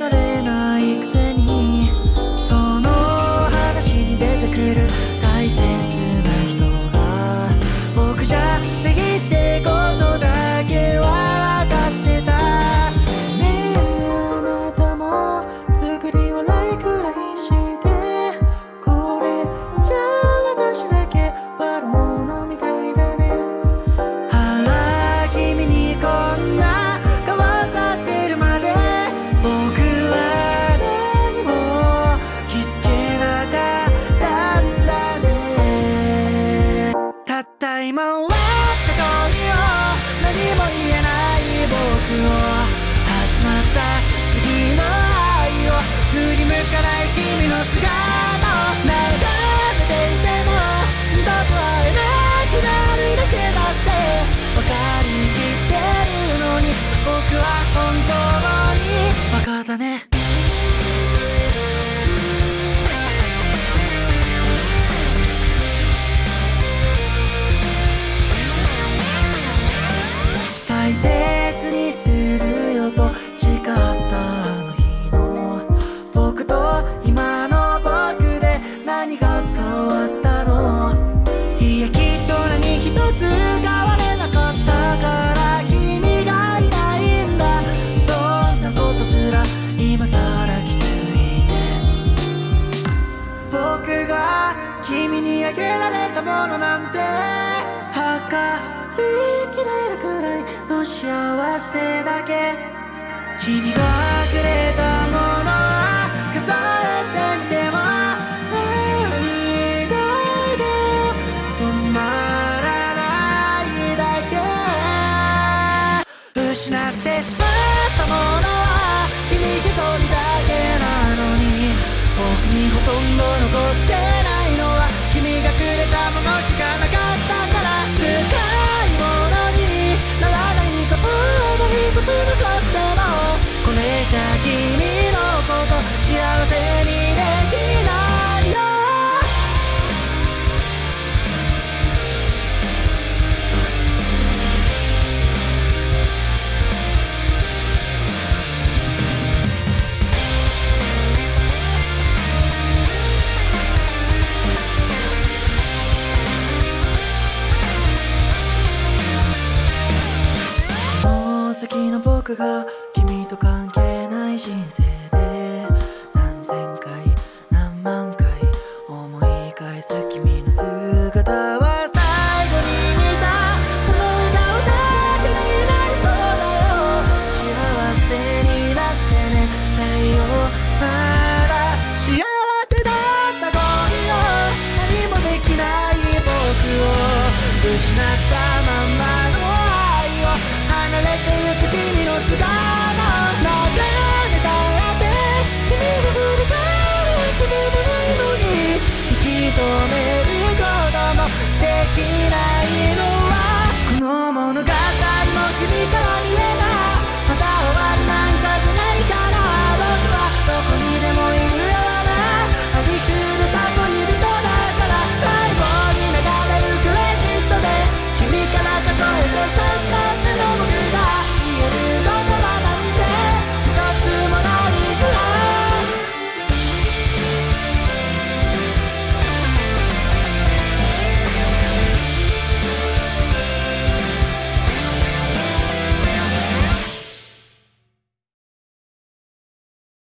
れないくせにその話に出てくる大切な人が僕じゃ次の愛を振り向かない君の姿を眺めていても二度と会えなくなるだけだって分かりきってるのに僕は本当にバカだね君にあげられたものなんて。測りきれるくらいの幸せだけ。君がくれたものは数えてみても。涙が止まらないだけ。失ってしまったものは君一人だけなのに。僕にほとんど残って